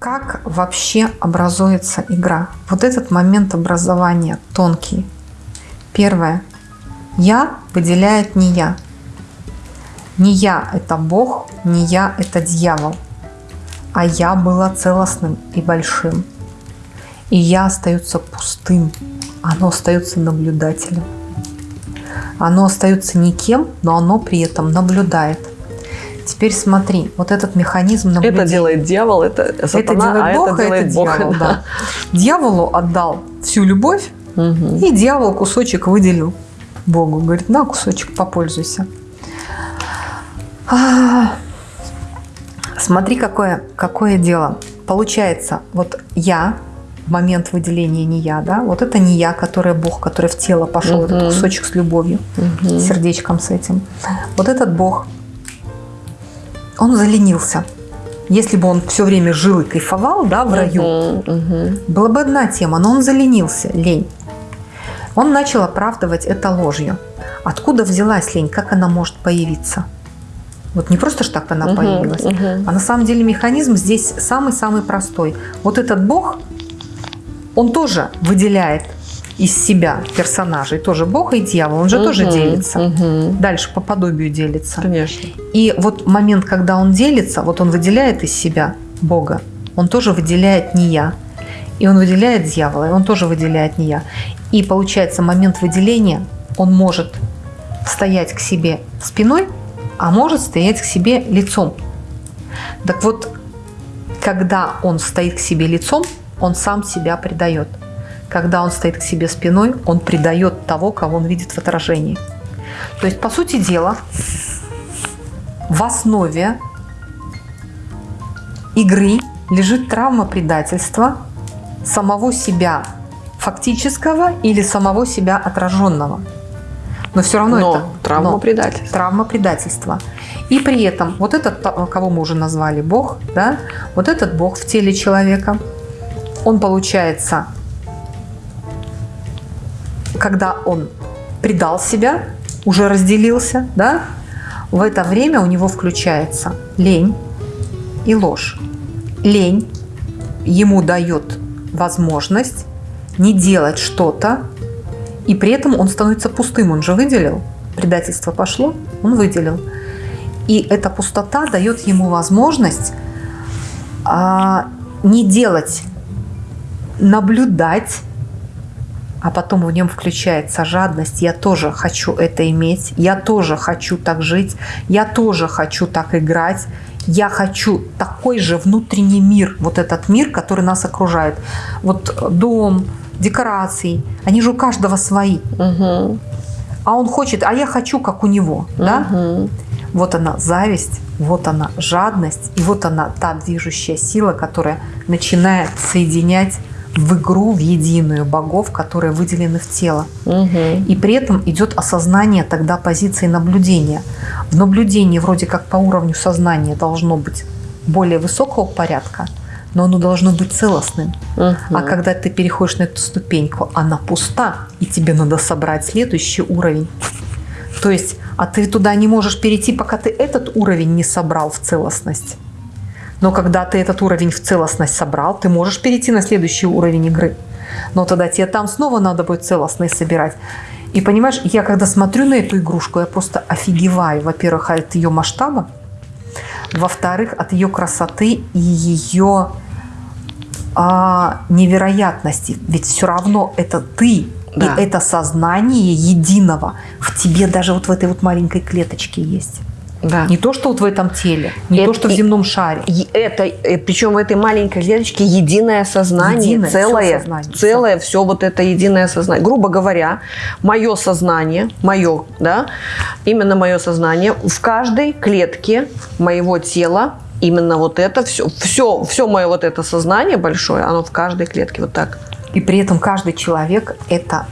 Как вообще образуется игра? Вот этот момент образования тонкий. Первое. Я выделяет не я. Не я – это Бог, не я – это дьявол. А я была целостным и большим. И я остается пустым. Оно остается наблюдателем. Оно остается никем, но оно при этом наблюдает. Теперь смотри, вот этот механизм наблюдения. Это делает дьявол, это сатана, это делает а Бог, это делает это Бог. Дьявол, да. Дьяволу отдал всю любовь, угу. и дьявол кусочек выделил Богу. Говорит, на кусочек, попользуйся. А, смотри, какое, какое дело. Получается, вот я, в момент выделения не я, да, вот это не я, который Бог, который в тело пошел, угу. этот кусочек с любовью, угу. сердечком с этим. Вот этот Бог, он заленился. Если бы он все время жил и кайфовал, да, в раю, угу. была бы одна тема, но он заленился, лень. Он начал оправдывать это ложью. Откуда взялась лень? Как она может появиться? Вот не просто ж так она угу, появилась, угу. а на самом деле механизм здесь самый-самый простой. Вот этот бог, он тоже выделяет из себя персонажей, тоже бог и дьявол, он же угу, тоже делится. Угу. Дальше по подобию делится. Конечно. И вот момент, когда он делится, вот он выделяет из себя бога, он тоже выделяет не я. И он выделяет дьявола, и он тоже выделяет не я. И получается момент выделения, он может стоять к себе спиной, а может стоять к себе лицом. Так вот, когда он стоит к себе лицом, он сам себя предает. Когда он стоит к себе спиной, он предает того, кого он видит в отражении. То есть, по сути дела, в основе игры лежит травма предательства самого себя фактического или самого себя отраженного. Но все равно но это травма но, предательства. Травма предательства. И при этом вот этот, кого мы уже назвали Бог, да, вот этот Бог в теле человека, он получается, когда он предал себя, уже разделился, да, в это время у него включается лень и ложь. Лень ему дает возможность не делать что-то, и при этом он становится пустым, он же выделил. Предательство пошло, он выделил. И эта пустота дает ему возможность а, не делать, наблюдать, а потом в нем включается жадность. Я тоже хочу это иметь, я тоже хочу так жить, я тоже хочу так играть, я хочу такой же внутренний мир, вот этот мир, который нас окружает. Вот дом, декораций, они же у каждого свои. Угу. А он хочет, а я хочу, как у него. Угу. Да? Вот она зависть, вот она жадность, и вот она та движущая сила, которая начинает соединять в игру, в единую богов, которые выделены в тело. Угу. И при этом идет осознание тогда позиции наблюдения. В наблюдении вроде как по уровню сознания должно быть более высокого порядка, но оно должно быть целостным. Угу. А когда ты переходишь на эту ступеньку, она пуста, и тебе надо собрать следующий уровень. То есть, а ты туда не можешь перейти, пока ты этот уровень не собрал в целостность. Но когда ты этот уровень в целостность собрал, ты можешь перейти на следующий уровень игры. Но тогда тебе там снова надо будет целостность собирать. И понимаешь, я когда смотрю на эту игрушку, я просто офигеваю, во-первых, от ее масштаба, во-вторых, от ее красоты и ее а, невероятности. Ведь все равно это ты, да. и это сознание единого в тебе даже вот в этой вот маленькой клеточке есть. Да. Не то, что вот в этом теле, не это, то, что в земном шаре. Это, э, причем в этой маленькой клеточке единое сознание, единое, целое, сознание, целое, все. все вот это единое сознание. Грубо говоря, мое сознание, мое, да, именно мое сознание в каждой клетке моего тела именно вот это все, все, все мое вот это сознание большое, оно в каждой клетке вот так. И при этом каждый человек – это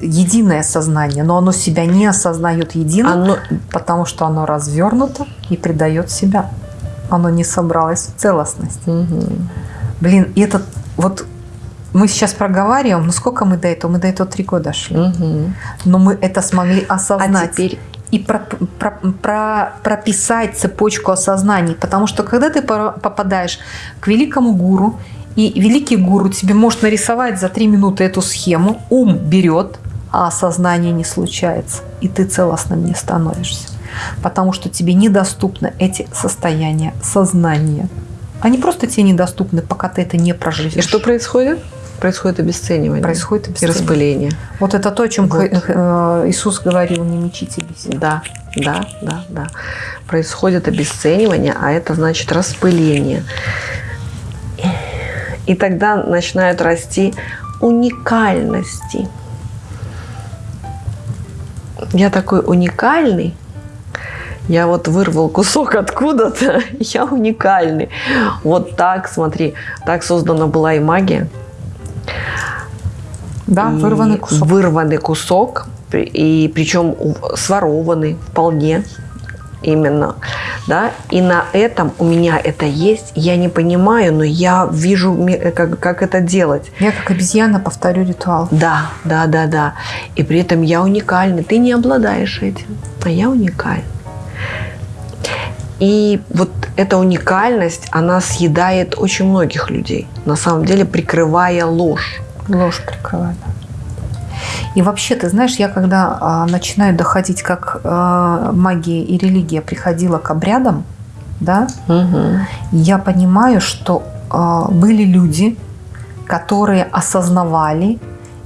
единое сознание, но оно себя не осознает единым, оно... потому что оно развернуто и предает себя. Оно не собралось в целостность. Угу. Блин, и это вот мы сейчас проговариваем, ну сколько мы до этого? Мы до этого три года шли. Угу. Но мы это смогли осознать. А теперь и про, про, про, прописать цепочку осознаний. Потому что когда ты попадаешь к великому гуру, и великий гуру тебе может нарисовать за три минуты эту схему, ум берет, а осознание не случается, и ты целостным не становишься. Потому что тебе недоступны эти состояния сознания. Они просто тебе недоступны, пока ты это не проживешь. И что происходит? Происходит обесценивание. Происходит обесценивание. И распыление. Вот это то, о чем вот. Э, Иисус говорил, не мечите бесед. Да, да, да, да. Происходит обесценивание, а это значит распыление. И тогда начинают расти уникальности. Я такой уникальный, я вот вырвал кусок откуда-то, я уникальный. Вот так, смотри, так создана была и магия. Да, и вырванный кусок. Вырванный кусок, и причем сворованный вполне именно, да, и на этом у меня это есть, я не понимаю, но я вижу, как, как это делать. Я как обезьяна повторю ритуал. Да, да, да, да, и при этом я уникальный, ты не обладаешь этим, а я уникальный. И вот эта уникальность, она съедает очень многих людей, на самом деле прикрывая ложь. Ложь прикрывает. И вообще, ты знаешь, я когда а, начинаю доходить, как а, магия и религия приходила к обрядам, да, угу. я понимаю, что а, были люди, которые осознавали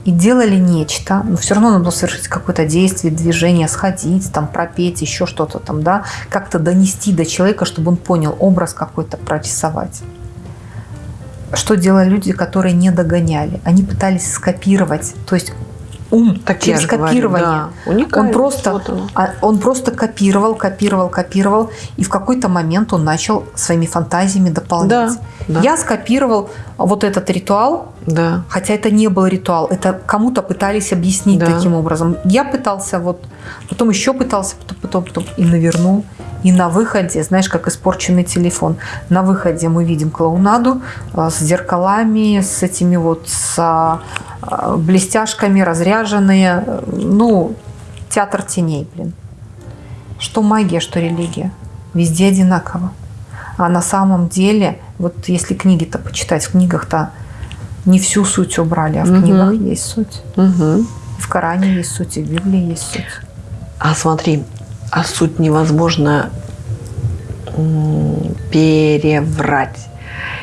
и делали нечто, но все равно надо было совершить какое-то действие, движение, сходить, там, пропеть, еще что-то там, да, как-то донести до человека, чтобы он понял, образ какой-то прорисовать. Что делали люди, которые не догоняли? Они пытались скопировать, то есть ум так через копирование. Говорю, да. Он просто, вот а, он просто копировал, копировал, копировал, и в какой-то момент он начал своими фантазиями дополнять. Да, да. Я скопировал вот этот ритуал, да. хотя это не был ритуал, это кому-то пытались объяснить да. таким образом. Я пытался вот, потом еще пытался, потом, потом, потом и навернул. И на выходе, знаешь, как испорченный телефон, на выходе мы видим клоунаду а, с зеркалами, с этими вот с а, блестяшками, разряженные. Ну, театр теней, блин. Что магия, что религия. Везде одинаково. А на самом деле, вот если книги-то почитать, в книгах-то не всю суть убрали, а в угу. книгах есть суть. Угу. В Коране есть суть, и в Библии есть суть. А смотри, а суть невозможно переврать.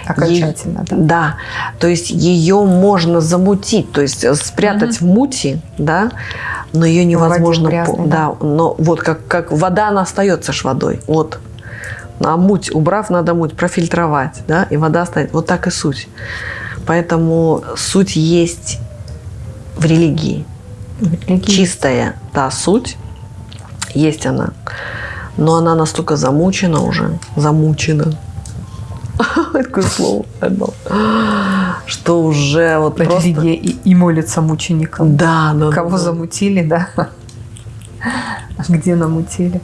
Окончательно, е- да. Да, то есть ее можно замутить, то есть э, спрятать угу. в мути, да, но ее невозможно, грязной, да, да, но вот как, как вода, она остается ж водой, вот. А муть, убрав, надо муть профильтровать, да, и вода стоит. Вот так и суть. Поэтому суть есть в религии. В религии. Чистая та суть, есть она. Но она настолько замучена уже, замучена, такое слово что уже вот просто... И, и молится мученикам. Да, да. Кого да. замутили, да? Где намутили?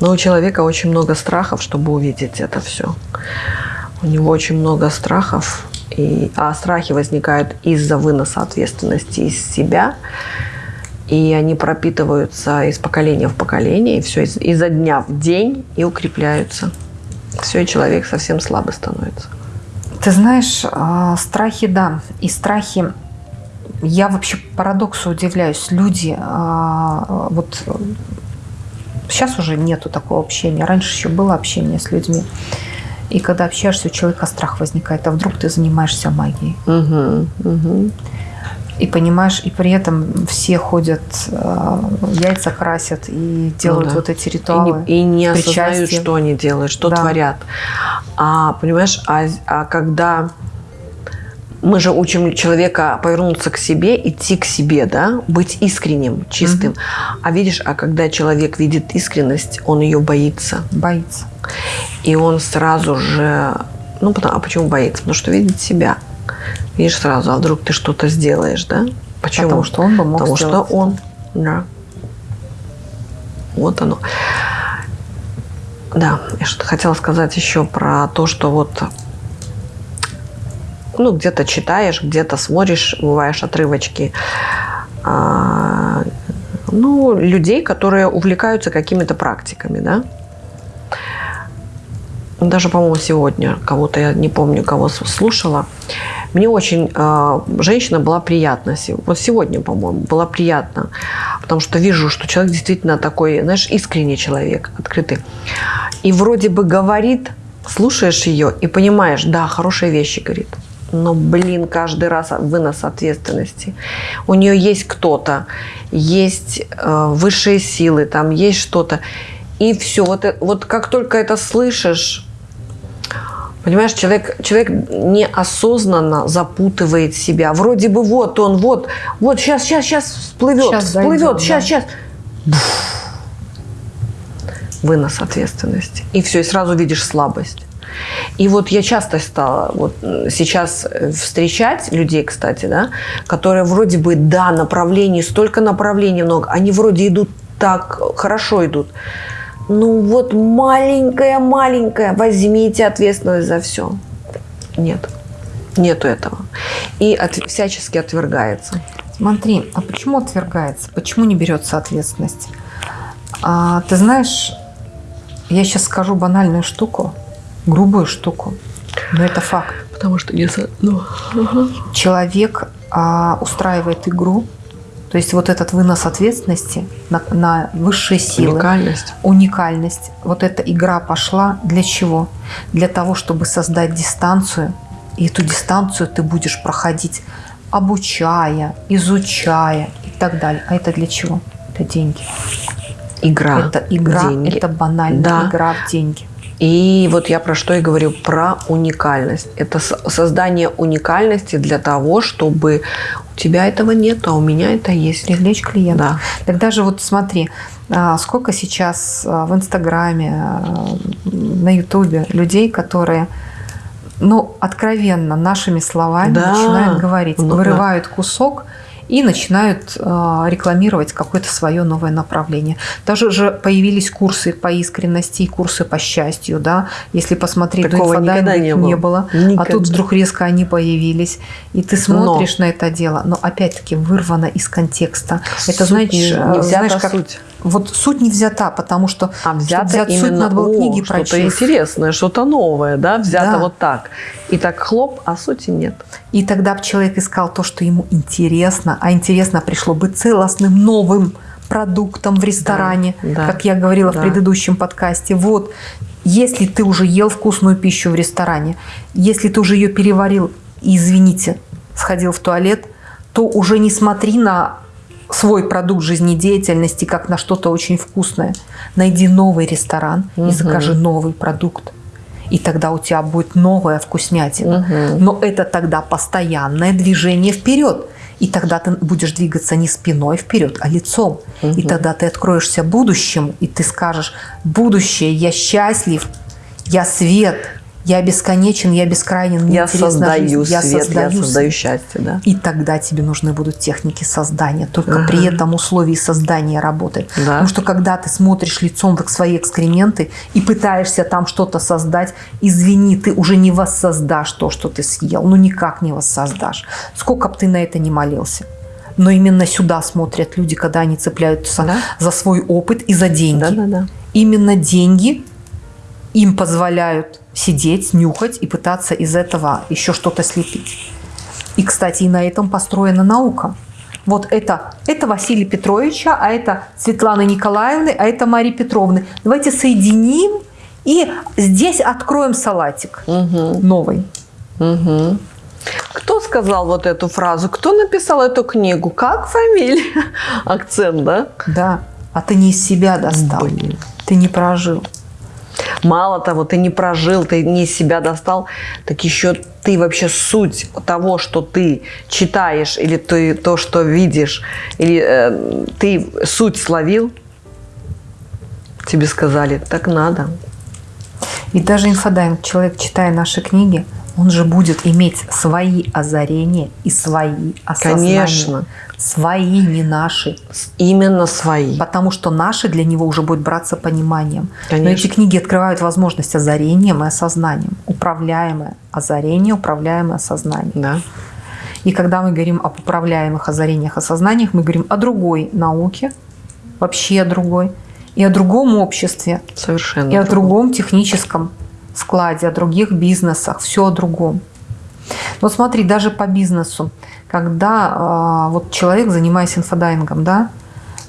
Но у человека очень много страхов, чтобы увидеть это все. У него очень много страхов, и, а страхи возникают из-за выноса ответственности из себя, и они пропитываются из поколения в поколение, и все из, изо дня в день и укрепляются. Все, и человек совсем слабый становится. Ты знаешь, а, страхи, да, и страхи я вообще парадоксу удивляюсь. Люди, а, вот сейчас уже нету такого общения. Раньше еще было общение с людьми. И когда общаешься, у человека страх возникает. А вдруг ты занимаешься магией? Угу, угу. И понимаешь, и при этом все ходят, э, яйца красят и делают ну, да. вот эти ритуалы. И не, и не осознают, что они делают, что да. творят. А понимаешь, а, а когда мы же учим человека повернуться к себе, идти к себе, да, быть искренним, чистым. Угу. А видишь, а когда человек видит искренность, он ее боится. Боится. И он сразу же, ну, а почему боится? Потому что видит себя. Видишь сразу, а вдруг ты что-то сделаешь, да? Почему? Потому что он бы мог Потому что он, да. Вот оно. Да, я что-то хотела сказать еще про то, что вот ну, где-то читаешь, где-то смотришь, бываешь отрывочки. А, Ну, людей, которые увлекаются какими-то практиками, да. Даже, по-моему, сегодня кого-то, я не помню, кого слушала. Мне очень э, женщина была приятна. Вот сегодня, по-моему, была приятна. Потому что вижу, что человек действительно такой, знаешь, искренний человек, открытый. И вроде бы говорит, слушаешь ее и понимаешь, да, хорошие вещи говорит но, блин, каждый раз вынос ответственности. У нее есть кто-то, есть э, высшие силы, там есть что-то. И все, вот, э, вот как только это слышишь, понимаешь, человек, человек неосознанно запутывает себя. Вроде бы вот он, вот, вот сейчас, сейчас, сейчас всплывет, сейчас всплывет, дойдем, сейчас, да. сейчас. Вынос ответственности. И все, и сразу видишь слабость. И вот я часто стала вот сейчас э, встречать людей, кстати, да, которые вроде бы, да, направлений, столько направлений много, они вроде идут так, хорошо идут. Ну вот маленькая-маленькая, возьмите ответственность за все. Нет, нету этого. И от, всячески отвергается. Смотри, а почему отвергается? Почему не берется ответственность? А, ты знаешь, я сейчас скажу банальную штуку грубую штуку. Но это факт. Потому что не... Ну. Человек а, устраивает игру, то есть вот этот вынос ответственности на, на высшие силы. Уникальность. Уникальность. Вот эта игра пошла для чего? Для того, чтобы создать дистанцию. И эту дистанцию ты будешь проходить, обучая, изучая и так далее. А это для чего? Это деньги. Игра. Это игра, деньги. это банальная да. игра в деньги. И вот я про что и говорю, про уникальность. Это создание уникальности для того, чтобы у тебя этого нет, а у меня это есть. Привлечь клиента. Да. Тогда же вот смотри, а, сколько сейчас а, в Инстаграме, а, на Ютубе людей, которые ну, откровенно нашими словами да. начинают говорить, ну, вырывают да. кусок и начинают э, рекламировать какое-то свое новое направление. Даже же появились курсы по искренности и курсы по счастью, да. Если посмотреть, Такого до никогда не было. Не было а тут вдруг резко они появились, и ты смотришь но. на это дело, но опять-таки вырвано из контекста. Суть это значит, не, не знаешь, как суть. Вот суть не взята, потому что а взята взять именно, суть, надо было книги прочесть. Что-то интересное, что-то новое, да, взято да. вот так. И так хлоп, а сути нет. И тогда бы человек искал то, что ему интересно, а интересно пришло бы целостным, новым продуктом в ресторане, да, да, как я говорила да. в предыдущем подкасте. Вот, если ты уже ел вкусную пищу в ресторане, если ты уже ее переварил, и, извините, сходил в туалет, то уже не смотри на свой продукт жизнедеятельности как на что-то очень вкусное. Найди новый ресторан угу. и закажи новый продукт. И тогда у тебя будет новая вкуснятина. Угу. Но это тогда постоянное движение вперед. И тогда ты будешь двигаться не спиной вперед, а лицом. Угу. И тогда ты откроешься будущему, и ты скажешь, будущее, я счастлив, я свет, я бесконечен, я бескрайнен, я создаю жизнь, свет, я создаю, я создаю счастье, да. И тогда тебе нужны будут техники создания, только ага. при этом условии создания работает. Да. Потому что когда ты смотришь лицом в свои экскременты и пытаешься там что-то создать, извини, ты уже не воссоздашь то, что ты съел, ну никак не воссоздашь. Сколько бы ты на это не молился. Но именно сюда смотрят люди, когда они цепляются да? за свой опыт и за деньги. Да, да, да. Именно деньги им позволяют сидеть, нюхать и пытаться из этого еще что-то слепить. И, кстати, и на этом построена наука. Вот это, это Василий Петровича, а это Светланы Николаевны, а это Марии Петровны. Давайте соединим и здесь откроем салатик угу. новый. Угу. Кто сказал вот эту фразу? Кто написал эту книгу? Как фамилия? Акцент, да? Да. А ты не из себя достал. Блин. Ты не прожил. Мало того, ты не прожил, ты не себя достал, так еще ты вообще суть того, что ты читаешь, или ты то, что видишь, или э, ты суть словил, тебе сказали, так надо. И даже инфодайм, человек, читая наши книги, он же будет иметь свои озарения и свои осознания. Конечно. Свои, не наши. Именно свои. Потому что наши для него уже будет браться пониманием. Конечно. Но эти книги открывают возможность озарением и осознанием. Управляемое озарение, управляемое осознание. Да. И когда мы говорим об управляемых озарениях, осознаниях, мы говорим о другой науке, вообще о другой. И о другом обществе. Совершенно. И о другом техническом складе, о других бизнесах, все о другом. Вот смотри, даже по бизнесу, когда э, вот человек, занимаясь инфодайвингом, да,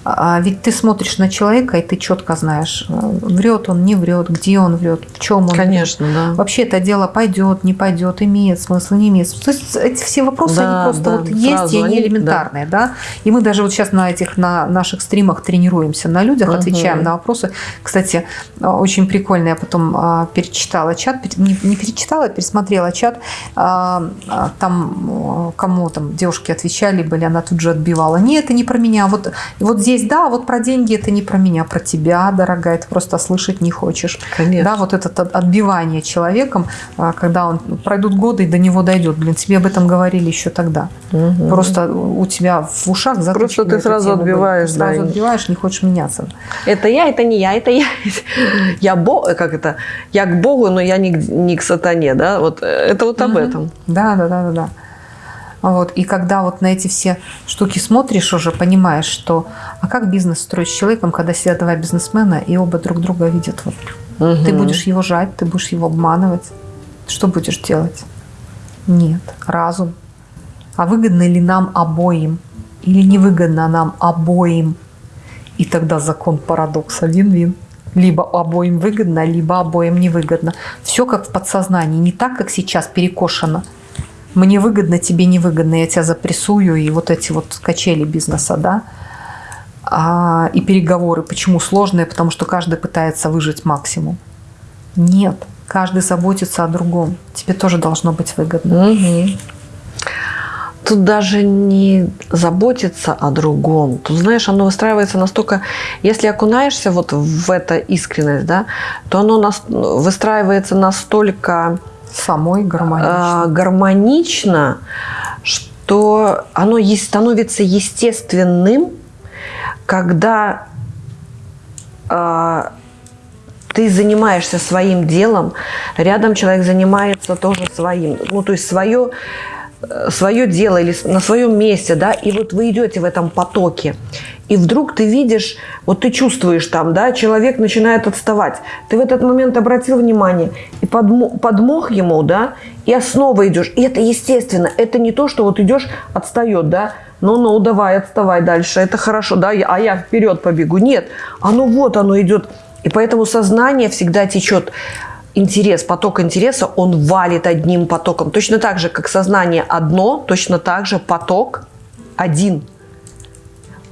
а ведь ты смотришь на человека, и ты четко знаешь, э, врет он, не врет, где он врет, в чем он Конечно, врет. да. Вообще это дело пойдет, не пойдет, имеет смысл, не имеет смысла. То есть эти все вопросы, да, они просто да, вот есть, и они элементарные. Да. да. И мы даже вот сейчас на этих на наших стримах тренируемся на людях, угу. отвечаем на вопросы. Кстати, очень прикольно, я потом а, перечитала чат, не, не перечитала, пересмотрела чат, там кому там девушки отвечали были, она тут же отбивала. Нет, это не про меня. Вот, вот здесь здесь, да, вот про деньги это не про меня, про тебя, дорогая, ты просто слышать не хочешь. Конечно. Да, вот это отбивание человеком, а, когда он пройдут годы и до него дойдет. Блин, тебе об этом говорили еще тогда. Угу. Просто у тебя в ушах Просто ты сразу отбиваешь, ты сразу да, отбиваешь, не хочешь меняться. Это я, это не я, это я. Я Бог, как это? Я к Богу, но я не, не к сатане, да? Вот э, это вот об угу. этом. Да, да, да, да, да. Вот. И когда вот на эти все штуки смотришь уже, понимаешь, что а как бизнес строить с человеком, когда сидят два бизнесмена и оба друг друга видят. Вот. Угу. Ты будешь его жать, ты будешь его обманывать. Что будешь делать? Нет. Разум. А выгодно ли нам обоим? Или невыгодно нам обоим? И тогда закон парадокса вин-вин. Либо обоим выгодно, либо обоим невыгодно. Все как в подсознании, не так, как сейчас перекошено – мне выгодно, тебе невыгодно, я тебя запрессую, и вот эти вот качели бизнеса, да, а, и переговоры. Почему сложные? Потому что каждый пытается выжить максимум. Нет, каждый заботится о другом. Тебе тоже должно быть выгодно. Угу. Тут даже не заботиться о другом. Тут, знаешь, оно выстраивается настолько... Если окунаешься вот в это искренность, да, то оно выстраивается настолько самой гармонично. А, гармонично, что оно становится естественным, когда а, ты занимаешься своим делом, рядом человек занимается тоже своим. Ну, то есть свое, свое дело или на своем месте, да, и вот вы идете в этом потоке и вдруг ты видишь, вот ты чувствуешь там, да, человек начинает отставать. Ты в этот момент обратил внимание и подмог, подмог ему, да, и снова идешь. И это естественно, это не то, что вот идешь, отстает, да, ну-ну, давай, отставай дальше, это хорошо, да, а я вперед побегу. Нет, оно вот, оно идет. И поэтому сознание всегда течет интерес, поток интереса, он валит одним потоком. Точно так же, как сознание одно, точно так же поток один –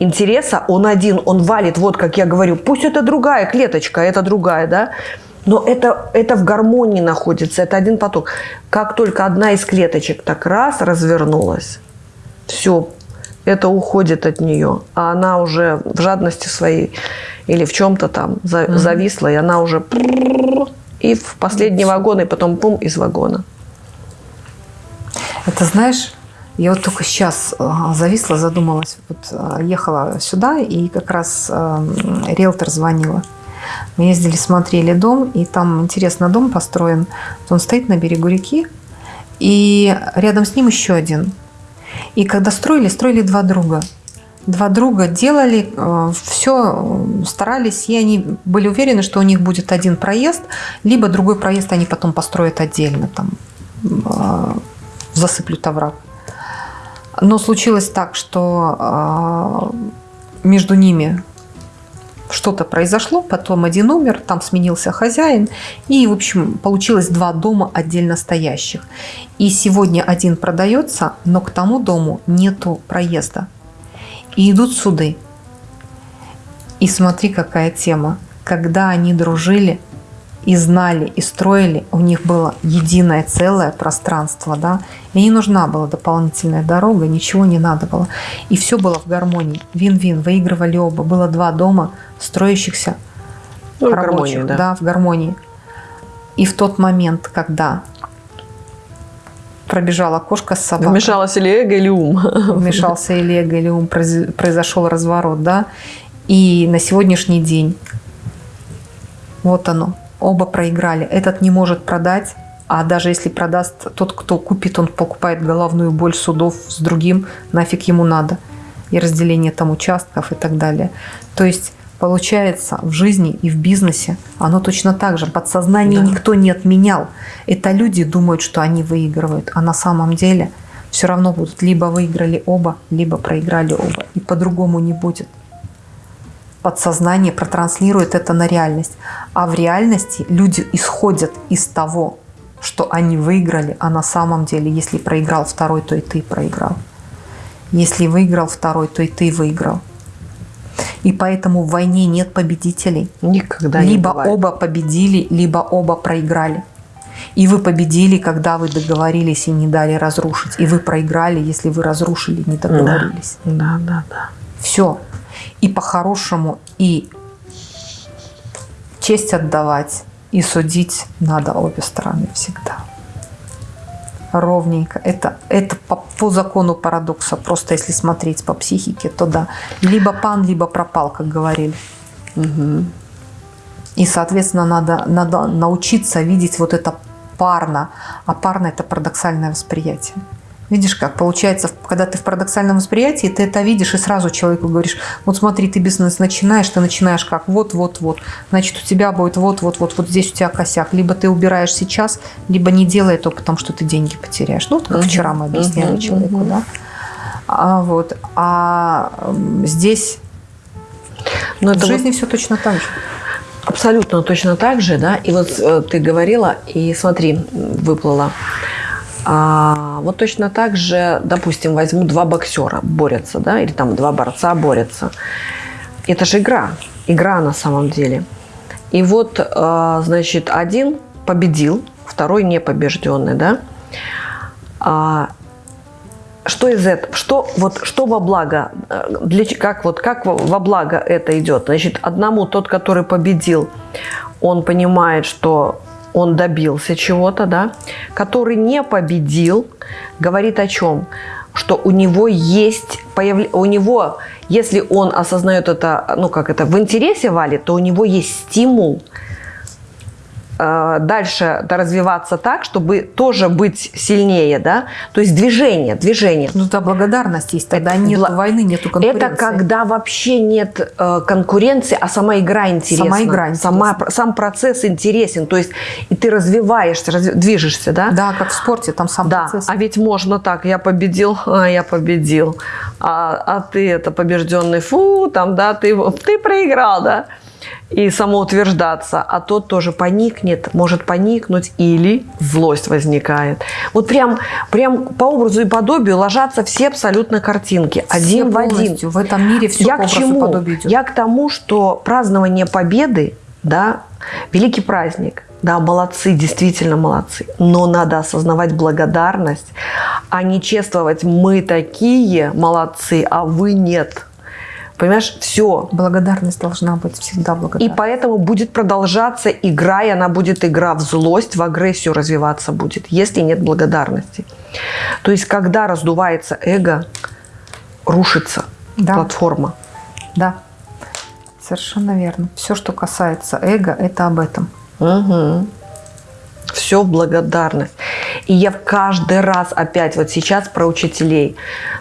интереса, он один, он валит, вот как я говорю, пусть это другая клеточка, это другая, да, но это, это в гармонии находится, это один поток. Как только одна из клеточек так раз развернулась, все, это уходит от нее, а она уже в жадности своей или в чем-то там зависла, и она уже и в последний вагон, и потом пум из вагона. Это знаешь, я вот только сейчас э, зависла, задумалась. Вот э, ехала сюда, и как раз э, риэлтор звонила. Мы ездили, смотрели дом, и там, интересно, дом построен. Он стоит на берегу реки, и рядом с ним еще один. И когда строили, строили два друга. Два друга делали все, старались, и они были уверены, что у них будет один проезд, либо другой проезд они потом построят отдельно, там, засыплют овраг. Но случилось так, что между ними что-то произошло, потом один умер, там сменился хозяин, и, в общем, получилось два дома отдельно стоящих. И сегодня один продается, но к тому дому нету проезда. И идут суды. И смотри, какая тема. Когда они дружили, и знали, и строили, у них было единое целое пространство, да, и не нужна была дополнительная дорога, ничего не надо было. И все было в гармонии, вин-вин, выигрывали оба. Было два дома строящихся ну, рабочих, в гармонии, да. да, в гармонии. И в тот момент, когда пробежала кошка с собакой. Вмешалась или эго, или ум. Вмешался или эго, или ум, произошел разворот, да. И на сегодняшний день вот оно, оба проиграли. Этот не может продать, а даже если продаст тот, кто купит, он покупает головную боль судов с другим, нафиг ему надо. и разделение там участков и так далее. То есть получается в жизни и в бизнесе оно точно так же. Подсознание да. никто не отменял. Это люди думают, что они выигрывают, а на самом деле все равно будут либо выиграли оба, либо проиграли оба. И по-другому не будет. Подсознание протранслирует это на реальность. А в реальности люди исходят из того, что они выиграли, а на самом деле, если проиграл второй, то и ты проиграл. Если выиграл второй, то и ты выиграл. И поэтому в войне нет победителей. Никогда либо не Либо оба победили, либо оба проиграли. И вы победили, когда вы договорились и не дали разрушить. И вы проиграли, если вы разрушили, не договорились. Да, да, да. Все. И по-хорошему, и честь отдавать, и судить надо обе стороны всегда ровненько. Это, это по, по закону парадокса. Просто если смотреть по психике, то да. Либо пан, либо пропал, как говорили. Угу. И, соответственно, надо, надо научиться видеть вот это парно. А парно – это парадоксальное восприятие. Видишь, как получается, когда ты в парадоксальном восприятии, ты это видишь и сразу человеку говоришь, вот смотри, ты бизнес начинаешь, ты начинаешь как вот-вот-вот, значит, у тебя будет вот-вот-вот, вот здесь у тебя косяк. Либо ты убираешь сейчас, либо не делай это, потому что ты деньги потеряешь. Ну, вот как -huh. вчера мы объясняли -huh. человеку, -huh. да. А, вот. а здесь Но в это жизни вот... все точно так же. Абсолютно точно так же, да. И вот э, ты говорила, и смотри, выплыла. А, вот точно так же, допустим, возьму два боксера борются, да, или там два борца борются. Это же игра, игра на самом деле. И вот, а, значит, один победил, второй не побежденный, да. А, что из этого, что вот что во благо, для как вот как во благо это идет? Значит, одному тот, который победил, он понимает, что он добился чего-то, да, который не победил, говорит о чем? Что у него есть, появ... у него, если он осознает это, ну как это, в интересе валит, то у него есть стимул дальше развиваться так, чтобы тоже быть сильнее, да? То есть движение, движение. Ну да, благодарность есть, тогда нет бл... войны, нету конкуренции. Это когда вообще нет э, конкуренции, а сама игра интересна. Сама игра интересна. Сама, сам процесс интересен, то есть и ты развиваешься, разв... движешься, да? Да, как в спорте, там сам да. процесс. А ведь можно так, я победил, а я победил, а, а ты это побежденный, фу, там, да, ты, ты проиграл, да? И самоутверждаться, а тот тоже поникнет, может поникнуть или злость возникает. Вот прям, прям по образу и подобию ложатся все абсолютно картинки, все один в один. В этом мире все Я по к чему? подобию идет. Я к тому, что празднование победы, да, великий праздник, да, молодцы, действительно молодцы. Но надо осознавать благодарность, а не чествовать «мы такие молодцы, а вы нет». Понимаешь, все. Благодарность должна быть всегда благодарность. И поэтому будет продолжаться игра, и она будет игра в злость, в агрессию развиваться будет, если нет благодарности. То есть, когда раздувается эго, рушится да. платформа. Да, совершенно верно. Все, что касается эго, это об этом. Угу все в благодарность. И я каждый раз опять вот сейчас про учителей,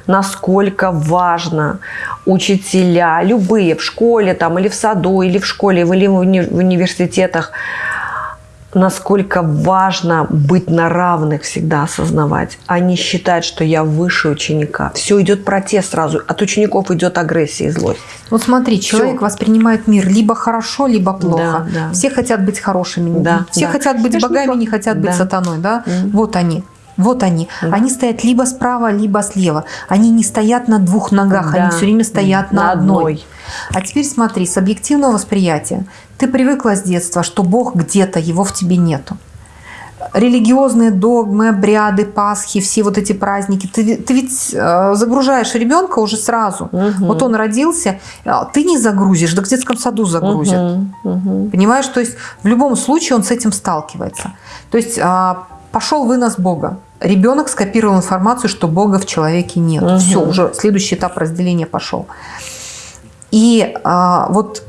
насколько важно учителя, любые в школе там или в саду, или в школе, или в, уни в университетах, насколько важно быть на равных всегда осознавать, а не считать, что я выше ученика. Все идет протест сразу. От учеников идет агрессия и злость. Вот смотри, человек Все. воспринимает мир либо хорошо, либо плохо. Да, да. Все хотят быть хорошими. Да, Все да. хотят быть Конечно, богами, не хотят да. быть сатаной. Да? Mm. Вот они. Вот они. Да. Они стоят либо справа, либо слева. Они не стоят на двух ногах, да. они все время стоят на, на одной. одной. А теперь смотри, с объективного восприятия. Ты привыкла с детства, что Бог где-то, его в тебе нету. Религиозные догмы, обряды, Пасхи, все вот эти праздники. Ты, ты ведь э, загружаешь ребенка уже сразу. Угу. Вот он родился, а ты не загрузишь, да в детском саду загрузят. Угу. Угу. Понимаешь, то есть в любом случае он с этим сталкивается. То есть а, пошел вынос Бога. Ребенок скопировал информацию, что Бога в человеке нет. Угу. Все, уже следующий этап разделения пошел. И а, вот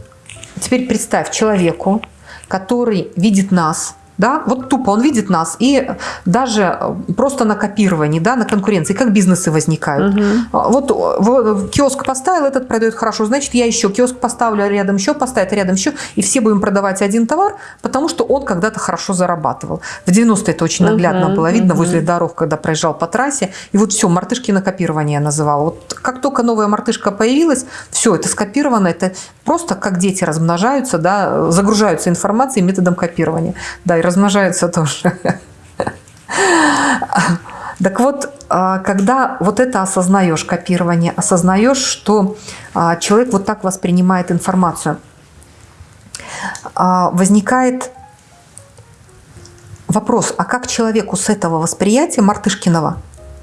теперь представь человеку, который видит нас, Да? Вот тупо он видит нас. И даже просто на копировании, да, на конкуренции, как бизнесы возникают. Угу. Вот, вот киоск поставил, этот продает хорошо, значит, я еще киоск поставлю, рядом еще поставит, а рядом еще. И все будем продавать один товар, потому что он когда-то хорошо зарабатывал. В 90-е это очень наглядно угу, было видно угу. возле дорог, когда проезжал по трассе. И вот все, мартышки на копирование я называла. Вот как только новая мартышка появилась, все, это скопировано, это просто как дети размножаются, да, загружаются информацией методом копирования. Да, и размножаются тоже. Так вот, а, когда вот это осознаешь, копирование, осознаешь, что а, человек вот так воспринимает информацию, а, возникает вопрос, а как человеку с этого восприятия Мартышкиного,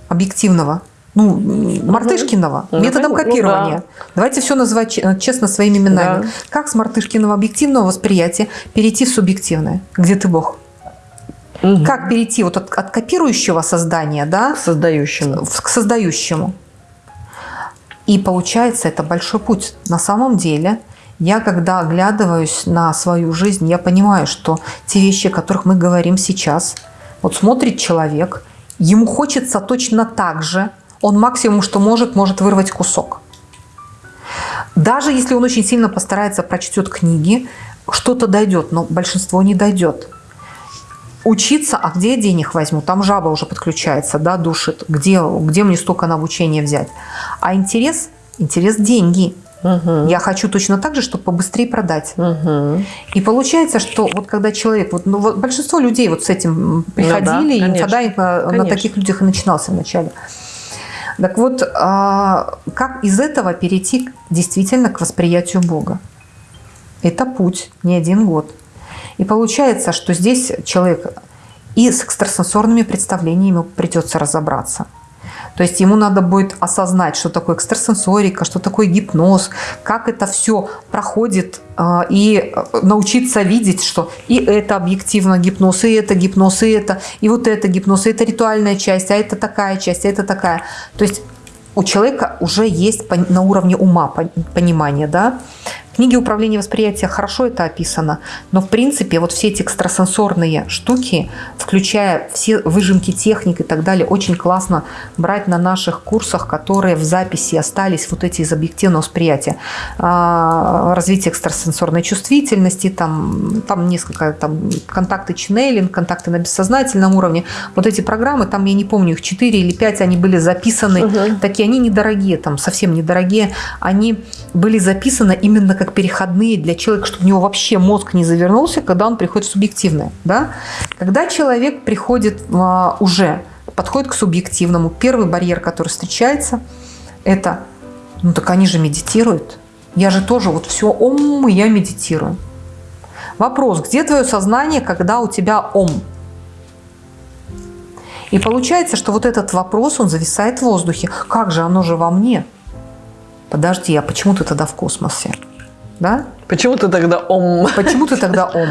объективного, ну, Мартышкиного, угу. методом копирования. Ну, да. Давайте все называть честно своими именами. Да. Как с Мартышкиного объективного восприятия перейти в субъективное? Где ты Бог? Угу. Как перейти вот от, от копирующего создания да, к создающему. к создающему? И получается, это большой путь. На самом деле, я когда оглядываюсь на свою жизнь, я понимаю, что те вещи, о которых мы говорим сейчас, вот смотрит человек, ему хочется точно так же, он максимум, что может, может вырвать кусок. Даже если он очень сильно постарается, прочтет книги, что-то дойдет, но большинство не дойдет учиться, а где я денег возьму? Там жаба уже подключается, да, душит. Где, где мне столько на обучение взять? А интерес, интерес – деньги. Угу. Я хочу точно так же, чтобы побыстрее продать. Угу. И получается, что вот когда человек, вот, ну, вот большинство людей вот с этим приходили, ну, да, и инфодайвинг на, на таких людях и начинался вначале. Так вот, а, как из этого перейти действительно к восприятию Бога? Это путь, не один год. И получается, что здесь человек и с экстрасенсорными представлениями придется разобраться. То есть ему надо будет осознать, что такое экстрасенсорика, что такое гипноз, как это все проходит, а, и научиться видеть, что и это объективно гипноз, и это гипноз, и это, и вот это гипноз, и это ритуальная часть, а это такая часть, а это такая. То есть у человека уже есть на уровне ума понимание, да, книге «Управление восприятия» хорошо это описано, но в принципе вот все эти экстрасенсорные штуки, включая все выжимки техник и так далее, очень классно брать на наших курсах, которые в записи остались, вот эти из объективного восприятия. А, развитие экстрасенсорной чувствительности, там, там несколько там, контакты ченнелинг, контакты на бессознательном уровне. Вот эти программы, там я не помню, их 4 или 5, они были записаны, угу. такие они недорогие, там совсем недорогие, они были записаны именно как переходные для человека, чтобы у него вообще мозг не завернулся, когда он приходит в субъективное. Да? Когда человек приходит а, уже, подходит к субъективному, первый барьер, который встречается, это, ну так они же медитируют. Я же тоже вот все ом, я медитирую. Вопрос, где твое сознание, когда у тебя ом? И получается, что вот этот вопрос, он зависает в воздухе. Как же, оно же во мне. Подожди, а почему ты тогда в космосе? Да? Почему ты тогда ом? Почему ты тогда ом?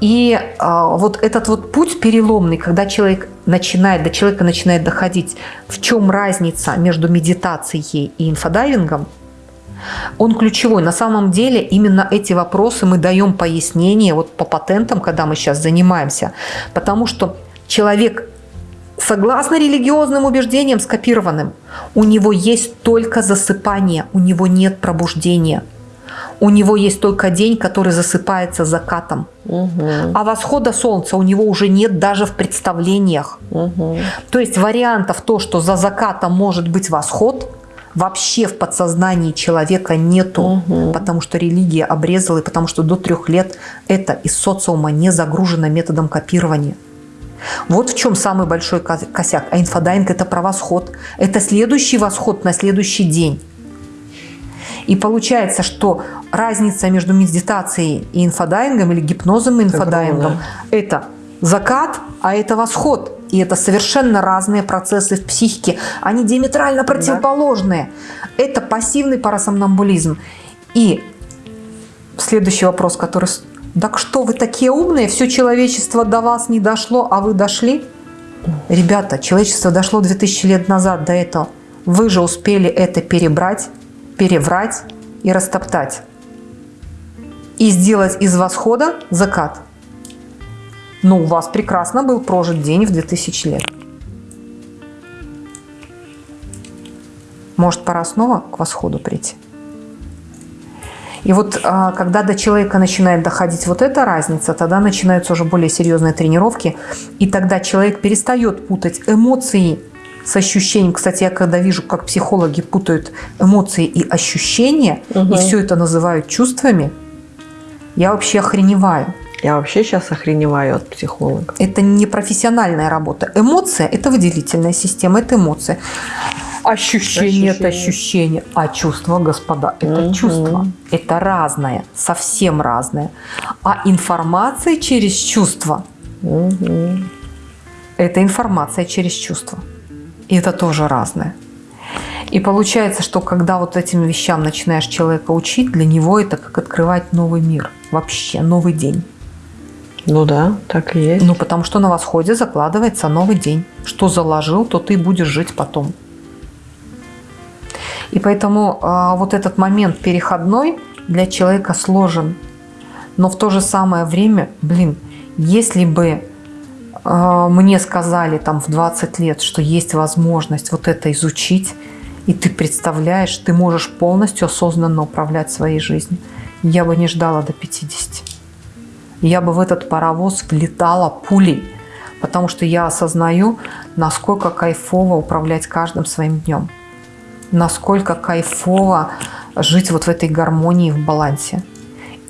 И а, вот этот вот путь переломный, когда человек начинает, до человека начинает доходить, в чем разница между медитацией и инфодайвингом, он ключевой. На самом деле именно эти вопросы мы даем пояснение вот по патентам, когда мы сейчас занимаемся. Потому что человек Согласно религиозным убеждениям, скопированным, у него есть только засыпание, у него нет пробуждения. У него есть только день, который засыпается закатом. Угу. А восхода солнца у него уже нет даже в представлениях. Угу. То есть вариантов то, что за закатом может быть восход, вообще в подсознании человека нету, угу. потому что религия обрезала, и потому что до трех лет это из социума не загружено методом копирования. Вот в чем самый большой косяк. А инфодайинг – это про восход. Это следующий восход на следующий день. И получается, что разница между медитацией и инфодайингом или гипнозом и инфодайингом – это закат, а это восход. И это совершенно разные процессы в психике. Они диаметрально противоположные. Да. Это пассивный парасомнамбулизм. И следующий вопрос, который так что вы такие умные, все человечество до вас не дошло, а вы дошли? Ребята, человечество дошло 2000 лет назад до этого. Вы же успели это перебрать, переврать и растоптать. И сделать из восхода закат. Но у вас прекрасно был прожит день в 2000 лет. Может, пора снова к восходу прийти? И вот а, когда до человека начинает доходить вот эта разница, тогда начинаются уже более серьезные тренировки, и тогда человек перестает путать эмоции с ощущением. Кстати, я когда вижу, как психологи путают эмоции и ощущения, угу. и все это называют чувствами, я вообще охреневаю. Я вообще сейчас охреневаю от психолога. Это не профессиональная работа. Эмоция – это выделительная система, это эмоция. Ощущение, это ощущение. А чувство, господа, это угу. чувство. Это разное, совсем разное. А информация через чувство угу. – это информация через чувство. И это тоже разное. И получается, что когда вот этим вещам начинаешь человека учить, для него это как открывать новый мир, вообще новый день. Ну да, так и есть. Ну потому что на восходе закладывается новый день. Что заложил, то ты будешь жить потом. И поэтому э, вот этот момент переходной для человека сложен. Но в то же самое время, блин, если бы мне сказали там в 20 лет, что есть возможность вот это изучить, и ты представляешь, ты можешь полностью осознанно управлять своей жизнью, я бы не ждала до 50. Я бы в этот паровоз влетала пулей, потому что я осознаю, насколько кайфово управлять каждым своим днем насколько кайфово жить вот в этой гармонии, в балансе.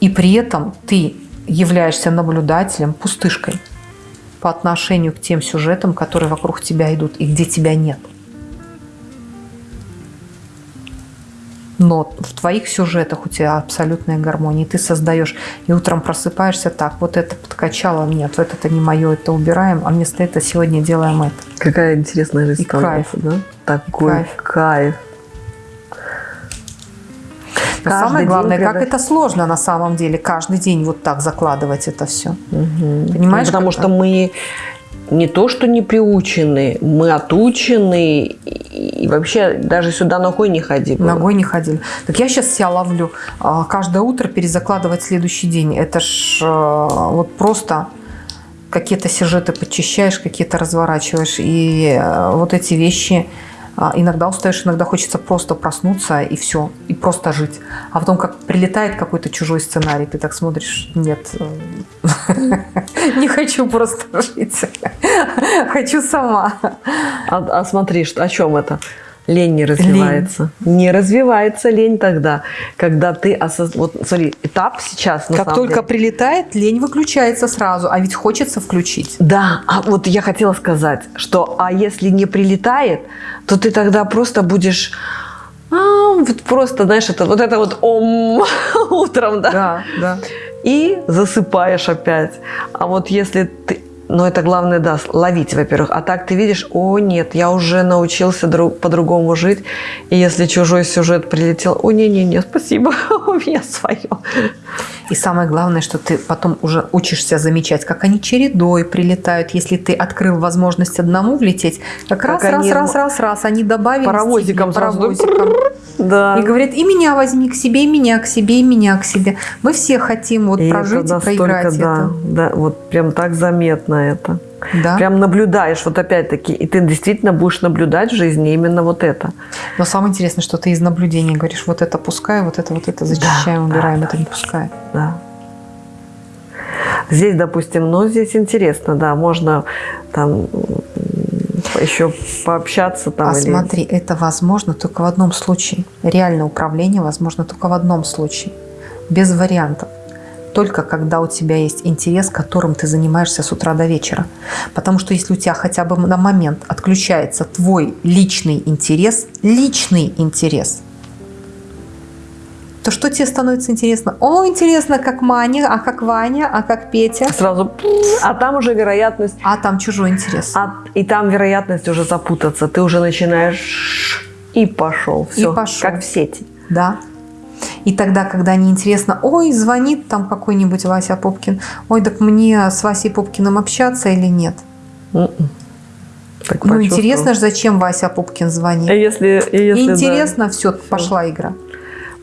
И при этом ты являешься наблюдателем, пустышкой по отношению к тем сюжетам, которые вокруг тебя идут и где тебя нет. Но в твоих сюжетах у тебя абсолютная гармония. И ты создаешь, и утром просыпаешься так, вот это подкачало, нет, вот это не мое, это убираем, а вместо этого сегодня делаем это. Какая интересная жизнь и кайф. да? Такой кайф. кайф. Каждый Самое главное, как это сложно на самом деле, каждый день вот так закладывать это все. Угу. Понимаешь? Ну, потому что мы не то, что не приучены, мы отучены, и вообще даже сюда ногой не ходили. Ногой не ходили. Так я сейчас себя ловлю. А, каждое утро перезакладывать следующий день. Это ж а, вот просто какие-то сюжеты подчищаешь, какие-то разворачиваешь. И а, вот эти вещи иногда устаешь, иногда хочется просто проснуться и все, и просто жить. А потом как прилетает какой-то чужой сценарий, ты так смотришь, нет, э, не хочу просто жить, хочу сама. А, а смотри, о чем это? Лень не развивается. Лень. Не развивается лень тогда, когда ты осоз... Вот смотри, этап сейчас. как только деле... прилетает, лень выключается сразу, а ведь хочется включить. Да, а вот я хотела сказать, что а если не прилетает, то ты тогда просто будешь а, вот просто, знаешь, это вот это вот ом утром, да? Да, да. И засыпаешь опять. А вот если ты но это главное, да, ловить, во-первых. А так ты видишь, о нет, я уже научился друг, по-другому жить. И если чужой сюжет прилетел, о не-не-не, спасибо, у меня свое. И самое главное, что ты потом уже учишься замечать, как они чередой прилетают. Если ты открыл возможность одному влететь, как, как раз, раз, раз, раз, раз, они добавили паровозиком, тебе, паровозиком. Да. И говорит, и меня возьми к себе, и меня к себе, и меня к себе. Мы все хотим вот и прожить это и проиграть да, это. Да, вот прям так заметно это. Да. Прям наблюдаешь, вот опять-таки, и ты действительно будешь наблюдать в жизни именно вот это. Но самое интересное, что ты из наблюдений говоришь, вот это пускай, вот это, вот это зачищаем, да, убираем, да, это не пускай. Да. Здесь, допустим, ну, здесь интересно, да, можно там еще пообщаться там. А или... смотри, это возможно только в одном случае. Реальное управление возможно только в одном случае. Без вариантов только когда у тебя есть интерес, которым ты занимаешься с утра до вечера. Потому что если у тебя хотя бы на момент отключается твой личный интерес, личный интерес, то что тебе становится интересно? О, интересно, как Маня, а как Ваня, а как Петя. Сразу, а там уже вероятность... А там чужой интерес. А, и там вероятность уже запутаться. Ты уже начинаешь и пошел. Все, и пошел. как в сети. Да. И тогда, когда неинтересно, ой, звонит там какой-нибудь Вася Попкин, ой, так мне с Васей Попкиным общаться или нет? М-м. Так ну, интересно же, зачем Вася Попкин звонит. И если, и если, интересно, да. все, пошла игра.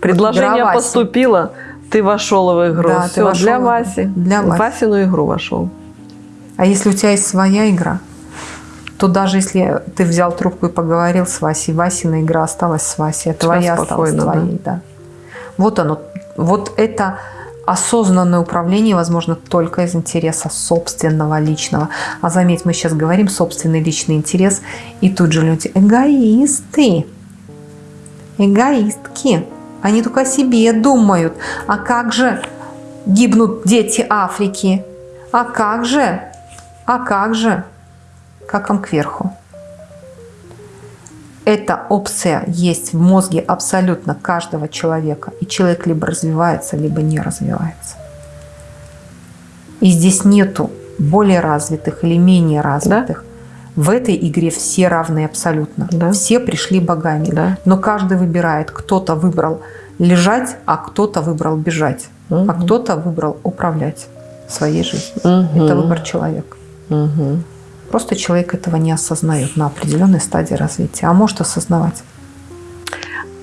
Предложение вот поступило, ты вошел в игру. Да, все, ты вошел для Васи. Для Васи. Васину игру вошел. А если у тебя есть своя игра, то даже если ты взял трубку и поговорил с Васей, Васина игра осталась с Васей, а твоя осталась твоей. Да? Да. Вот оно. Вот это осознанное управление возможно только из интереса собственного личного. А заметь, мы сейчас говорим собственный личный интерес, и тут же люди эгоисты, эгоистки. Они только о себе думают. А как же гибнут дети Африки? А как же? А как же? Как вам кверху? Эта опция есть в мозге абсолютно каждого человека. И человек либо развивается, либо не развивается. И здесь нету более развитых или менее развитых. Да? В этой игре все равны абсолютно. Да? Все пришли богами. Да? Но каждый выбирает. Кто-то выбрал лежать, а кто-то выбрал бежать. Угу. А кто-то выбрал управлять своей жизнью. Угу. Это выбор человека. Угу. Просто человек этого не осознает на определенной стадии развития, а может осознавать.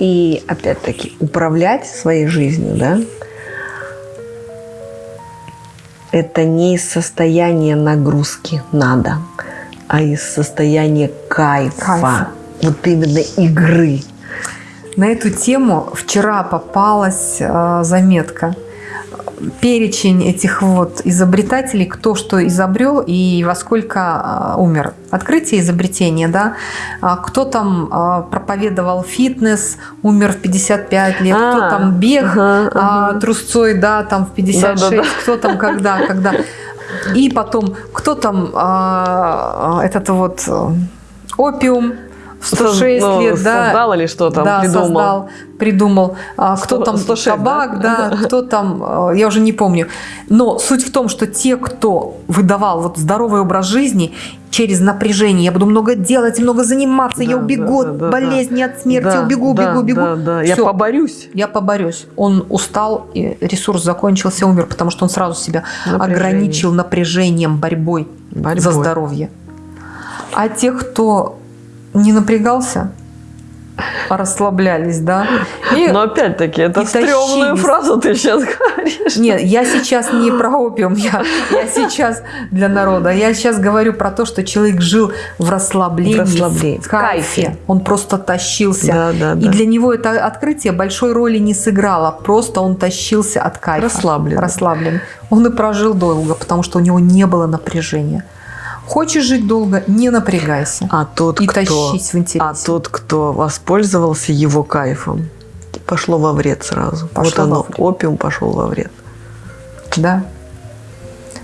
И опять-таки управлять своей жизнью, да, это не из состояния нагрузки надо, а из состояния кайфа, кайфа. вот именно игры. На эту тему вчера попалась э, заметка – перечень этих вот изобретателей, кто что изобрел и во сколько а, умер. Открытие изобретения, да, а, кто там а, проповедовал фитнес, умер в 55 лет, а, кто там бег ага, ага. трусцой, да, там в 56, да, да, да. кто там когда, когда. И потом, кто там этот вот э, опиум, 106 ну, лет, да. Создал или что там да, придумал? создал, придумал. А, кто 100, там 106, табак, да? да, кто там, а, я уже не помню. Но суть в том, что те, кто выдавал вот здоровый образ жизни через напряжение, я буду много делать, много заниматься, да, я убегу да, да, от болезни, да. от смерти, да, убегу, да, убегу, убегу. Да, да. Я поборюсь. Я поборюсь. Он устал, и ресурс закончился, умер, потому что он сразу себя Напряжение. ограничил напряжением, борьбой, борьбой за здоровье. А те, кто не напрягался, а расслаблялись, да. И, Но опять-таки, это стрёмную фразу ты сейчас говоришь. Нет, я сейчас не про опиум, я, я сейчас для народа. Я сейчас говорю про то, что человек жил в расслаблении, в, расслаблении, в кайфе. кайфе. Он просто тащился. Да, да, да. И для него это открытие большой роли не сыграло. Просто он тащился от кайфа. Расслаблен. Расслаблен. Он и прожил долго, потому что у него не было напряжения. Хочешь жить долго, не напрягайся. А тот, и кто, тащись в интересе. А тот, кто воспользовался его кайфом, пошло во вред сразу. Пошло вот оно, вред. опиум пошел во вред. Да.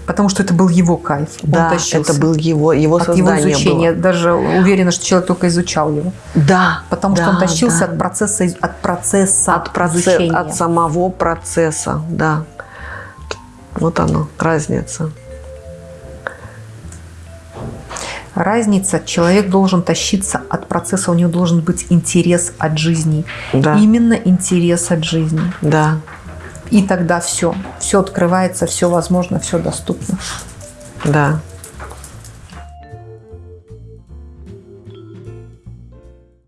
Потому что это был его кайф. Да, это был его, его от создание его изучения. Было. Даже уверена, что человек только изучал его. Да. Потому да, что он тащился да. от процесса, от процесса от процесса, изучения. От самого процесса, да. Вот оно, разница. Разница. Человек должен тащиться от процесса, у него должен быть интерес от жизни. Да. Именно интерес от жизни. Да. И тогда все. Все открывается, все возможно, все доступно. Да.